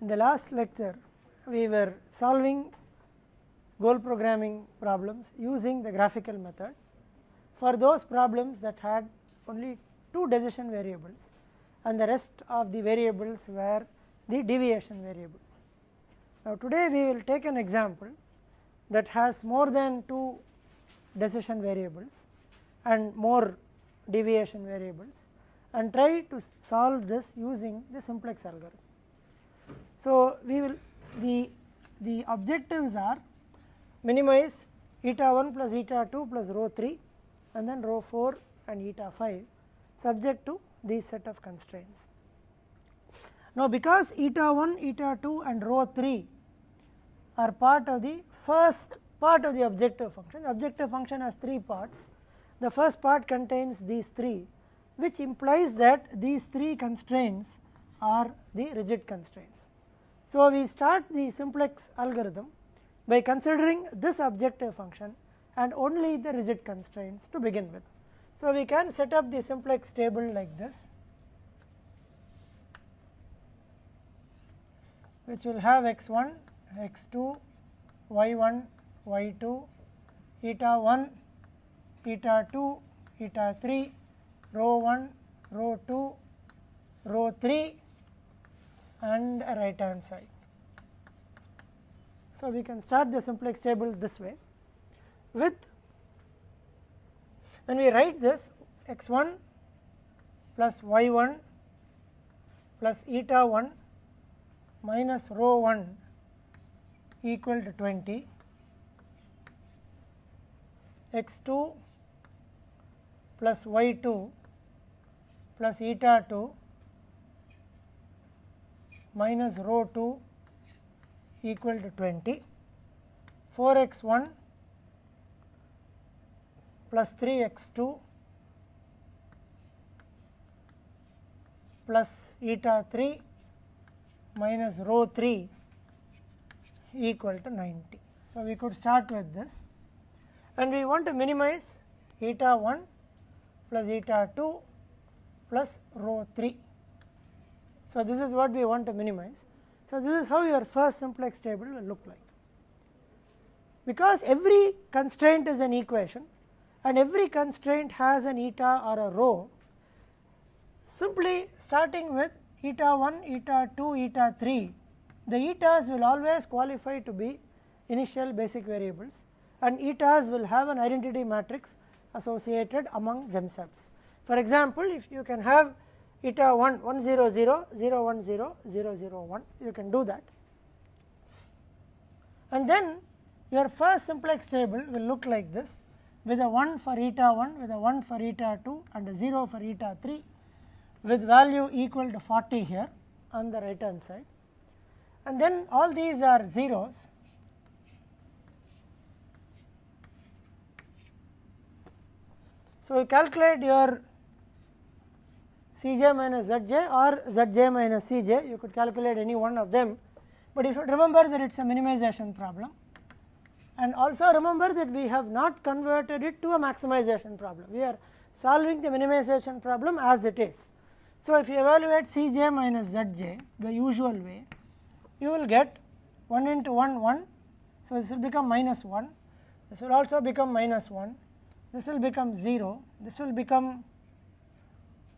in the last lecture we were solving goal programming problems using the graphical method for those problems that had only two decision variables and the rest of the variables were the deviation variables. Now today we will take an example that has more than two decision variables and more deviation variables and try to solve this using the simplex algorithm. So we will the the objectives are minimize eta 1 plus eta 2 plus rho 3 and then rho 4 and eta 5 subject to these set of constraints. Now because eta 1, eta 2 and rho 3 are part of the first part of the objective function, objective function has three parts. The first part contains these three which implies that these three constraints are the rigid constraints. So, we start the simplex algorithm by considering this objective function and only the rigid constraints to begin with. So, we can set up the simplex table like this which will have x 1, x 2, y 1, y 2, eta 1, eta 2, eta 3, rho 1, rho 2, rho 3 and a right hand side. So, we can start the simplex table this way with when we write this x 1 plus y 1 plus eta 1 minus rho 1 equal to 20 x 2 plus y 2 plus eta 2 minus rho 2 equal to 20 4 x 1 plus 3 x 2 plus eta 3 minus rho 3 equal to 90. So, we could start with this and we want to minimize eta 1 plus eta 2 plus rho 3. So, this is what we want to minimize. So, this is how your first simplex table will look like. Because every constraint is an equation and every constraint has an eta or a rho, simply starting with eta 1, eta 2, eta 3, the etas will always qualify to be initial basic variables and etas will have an identity matrix associated among themselves. For example, if you can have eta 1 1 0 0 0 1 0 0 0 1 you can do that. And then your first simplex table will look like this with a 1 for eta 1 with a 1 for eta 2 and a 0 for eta 3 with value equal to 40 here on the right hand side. And then all these are zeros. So, you calculate your Cj minus Zj or Zj minus Cj, you could calculate any one of them, but you should remember that it is a minimization problem. And also remember that we have not converted it to a maximization problem, we are solving the minimization problem as it is. So, if you evaluate Cj minus Zj the usual way, you will get 1 into 1 1, so this will become minus 1, this will also become minus 1, this will become 0, this will become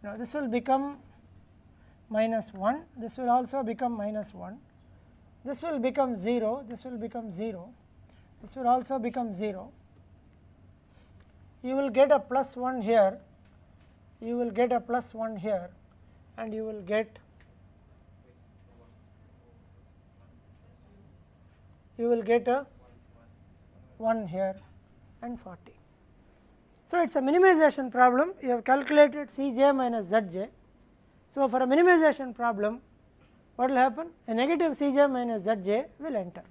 now this will become minus 1, this will also become minus 1, this will become 0, this will become 0, this will also become 0. You will get a plus 1 here, you will get a plus 1 here. And you will get you will get a 1 here and 40. So, it is a minimization problem you have calculated Cj minus Zj. So, for a minimization problem what will happen a negative Cj minus Zj will enter.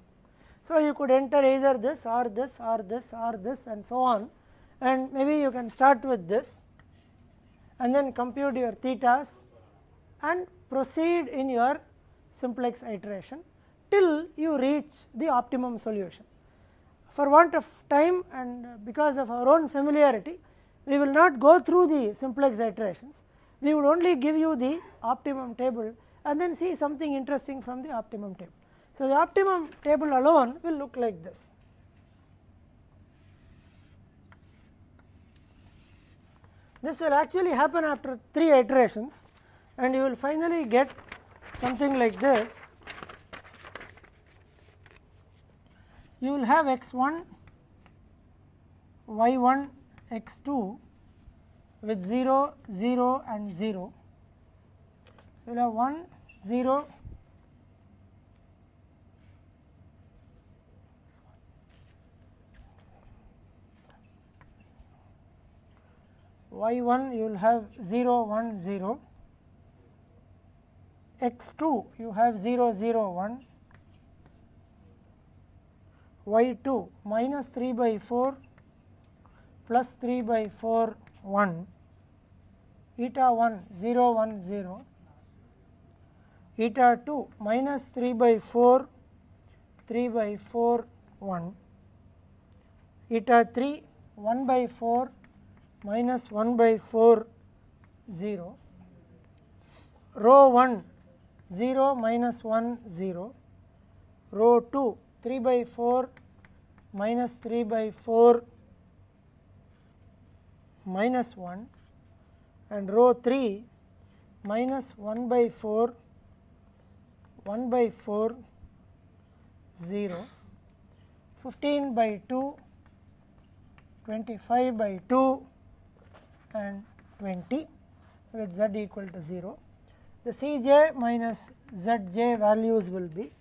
So, you could enter either this or this or this or this and so on and maybe you can start with this and then compute your thetas and proceed in your simplex iteration till you reach the optimum solution for want of time and uh, because of our own familiarity, we will not go through the simplex iterations. We would only give you the optimum table and then see something interesting from the optimum table. So, the optimum table alone will look like this. This will actually happen after 3 iterations and you will finally get something like this. You will have x 1, y 1, x 2 with 0, 0 and 0. You will have 1, 0, y 1 you will have 0 1 0 x 2 you have 0 0 1 y 2 minus 3 by 4 plus 3 by 4 1 eta 1 0 1 0 eta 2 minus 3 by 4 3 by 4 1 eta 3 1 by 4 minus 1 by 4 0 rho 1 0 minus 1 0 rho 2 3 by 4 minus 3 by 4 minus 1 and rho 3 minus 1 by 4 1 by 4 0 15 by 2 25 by 2 and 20 with z equal to 0. The C j minus z j values will be